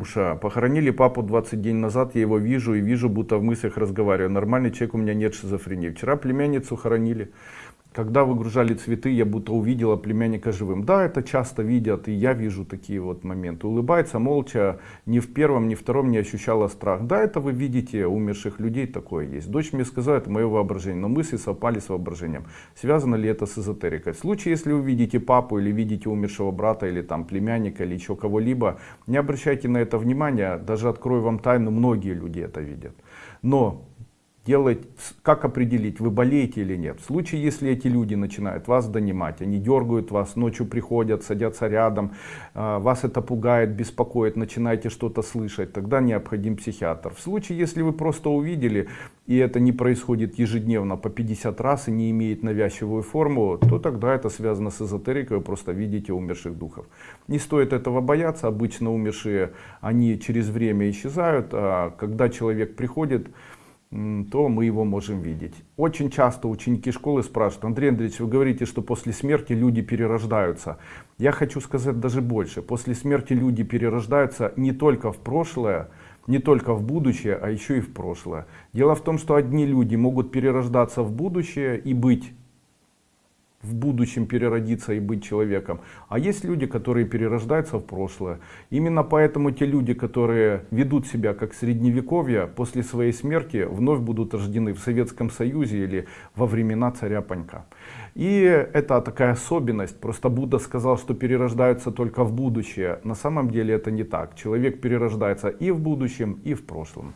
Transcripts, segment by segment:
Уша, похоронили папу 20 дней назад, я его вижу и вижу, будто в мыслях разговариваю. Нормальный человек, у меня нет шизофрении. Вчера племянницу хоронили. Когда выгружали цветы, я будто увидела племянника живым. Да, это часто видят, и я вижу такие вот моменты. Улыбается молча, ни в первом, ни в втором не ощущала страх. Да, это вы видите, умерших людей такое есть. Дочь мне сказала, это мое воображение, но мысли совпали с воображением. Связано ли это с эзотерикой? В случае, если вы видите папу или видите умершего брата, или там племянника, или еще кого-либо, не обращайте на это внимания. Даже открою вам тайну, многие люди это видят. Но делать, как определить, вы болеете или нет. В случае, если эти люди начинают вас донимать, они дергают вас, ночью приходят, садятся рядом, а, вас это пугает, беспокоит, начинаете что-то слышать, тогда необходим психиатр. В случае, если вы просто увидели, и это не происходит ежедневно по 50 раз и не имеет навязчивую форму, то тогда это связано с эзотерикой, вы просто видите умерших духов. Не стоит этого бояться, обычно умершие, они через время исчезают, а когда человек приходит, то мы его можем видеть. Очень часто ученики школы спрашивают, Андрей Андреевич, вы говорите, что после смерти люди перерождаются. Я хочу сказать даже больше. После смерти люди перерождаются не только в прошлое, не только в будущее, а еще и в прошлое. Дело в том, что одни люди могут перерождаться в будущее и быть в будущем переродиться и быть человеком. А есть люди, которые перерождаются в прошлое. Именно поэтому те люди, которые ведут себя как средневековье, после своей смерти вновь будут рождены в Советском Союзе или во времена царя Панька. И это такая особенность. Просто Будда сказал, что перерождаются только в будущее. На самом деле это не так. Человек перерождается и в будущем, и в прошлом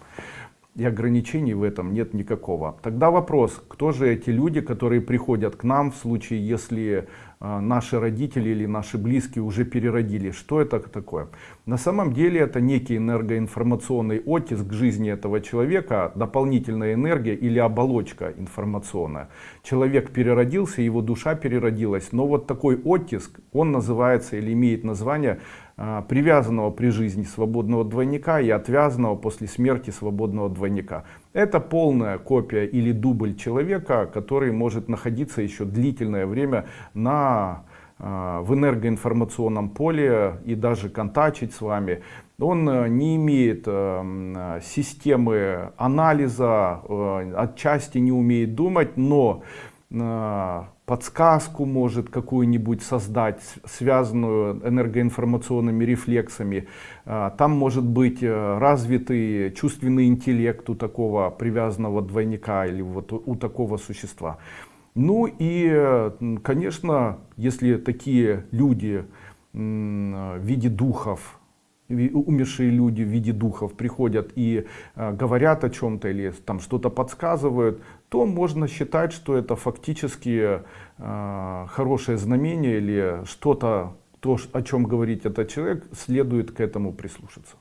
и ограничений в этом нет никакого. Тогда вопрос, кто же эти люди, которые приходят к нам в случае, если э, наши родители или наши близкие уже переродили, что это такое? На самом деле это некий энергоинформационный оттиск жизни этого человека, дополнительная энергия или оболочка информационная. Человек переродился, его душа переродилась, но вот такой оттиск, он называется или имеет название а, привязанного при жизни свободного двойника и отвязанного после смерти свободного двойника. Это полная копия или дубль человека, который может находиться еще длительное время на, а, в энергоинформационном поле и даже контачить с вами. Он э, не имеет э, системы анализа, э, отчасти не умеет думать, но подсказку может какую-нибудь создать, связанную энергоинформационными рефлексами. А, там может быть э, развитый чувственный интеллект у такого привязанного двойника или вот у такого существа. Ну и, конечно, если такие люди в виде духов умершие люди в виде духов приходят и э, говорят о чем-то или там что-то подсказывают, то можно считать, что это фактически э, хорошее знамение или что-то, то, о чем говорит этот человек, следует к этому прислушаться.